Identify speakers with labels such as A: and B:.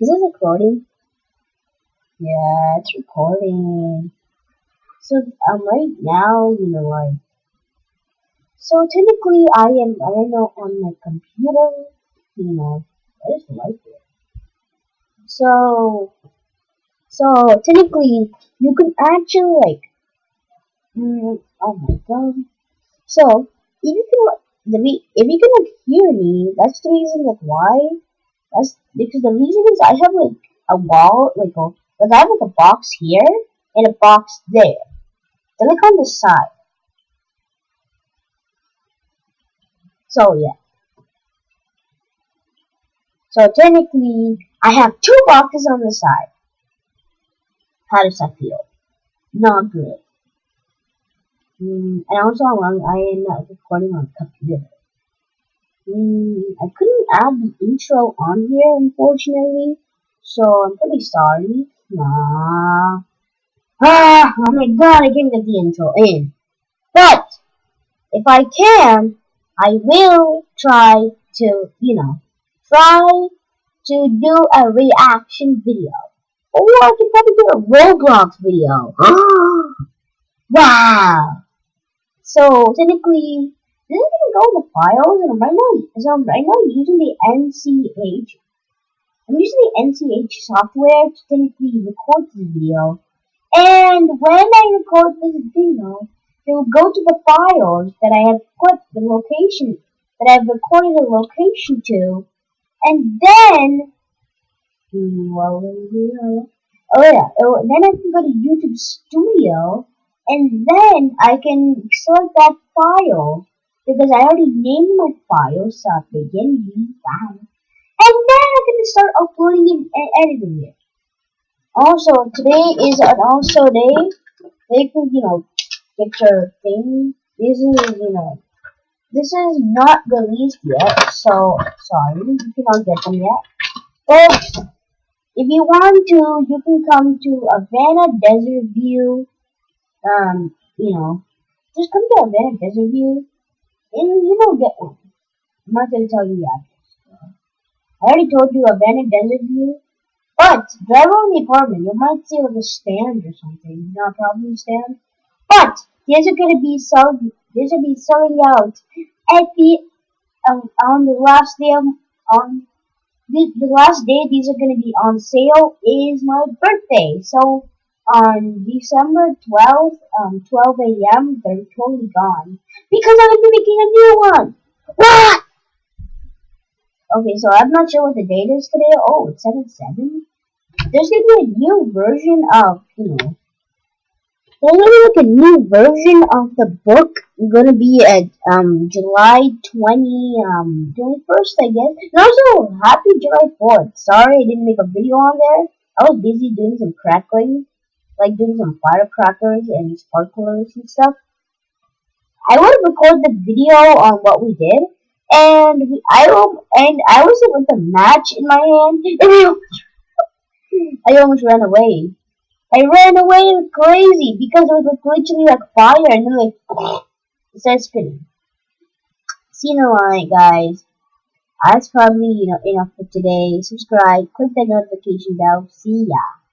A: Is this recording? Yeah, it's recording. So um, right now, you know, like, so technically, I am I know on my computer, you know, I just like it. So, so technically, you can actually like, mm, oh my god. So if you can, if you can like hear me, that's the reason like why. That's because the reason is I have like a wall, like a like I have like a box here and a box there. Then like on the side. So yeah. So technically, I have two boxes on the side. How does that feel? Not good. Mm, and also, I am not recording on computer. Mm, I couldn't add the intro on here, unfortunately, so I'm pretty sorry. Nah. Ah, oh my god, I can't get the intro in. But, if I can, I will try to, you know, try to do a reaction video. Or I can probably do a Roblox video. wow! So, technically, is gonna oh, the files, and right now, I'm right now I'm using the NCH. I'm using the NCH software to technically record this video. And when I record this video, it will go to the files that I have put the location that I've recorded the location to, and then oh yeah, oh, then I can go to YouTube Studio, and then I can select that file because I already named my file so I begin wow. And then I can start uploading and editing it. Also, today is an also day. They can, you know, get your thing. This is, you know, this is not released yet, so sorry, you cannot get them yet. But if you want to, you can come to Havana Desert View. Um, you know, just come to Havana Desert View you don't get one. I'm not gonna tell you the address. I already told you abandoned desert view. But drive around the apartment. You might see like a stand or something. Not a problem stand. But these are gonna be selling. These will be selling out at the um, on the last day of on the, the last day these are gonna be on sale is my birthday. So on December 12th, um, 12 a.m., they're totally gone. Because I will be making a new one! What? Okay, so I'm not sure what the date is today. Oh, it's 7 7? There's gonna be a new version of, you know, there's gonna be like a new version of the book. Gonna be at um July 20 um 21st, I guess. And also, happy July 4th. Sorry I didn't make a video on there. I was busy doing some crackling like doing some firecrackers and sparklers and stuff. I would record the video on what we did, and we, I and I was with a match in my hand, and I almost ran away. I ran away crazy because it was like literally like fire, and then like it started spinning. See you in the line, guys. That's probably you know enough for today. Subscribe, click that notification bell. See ya.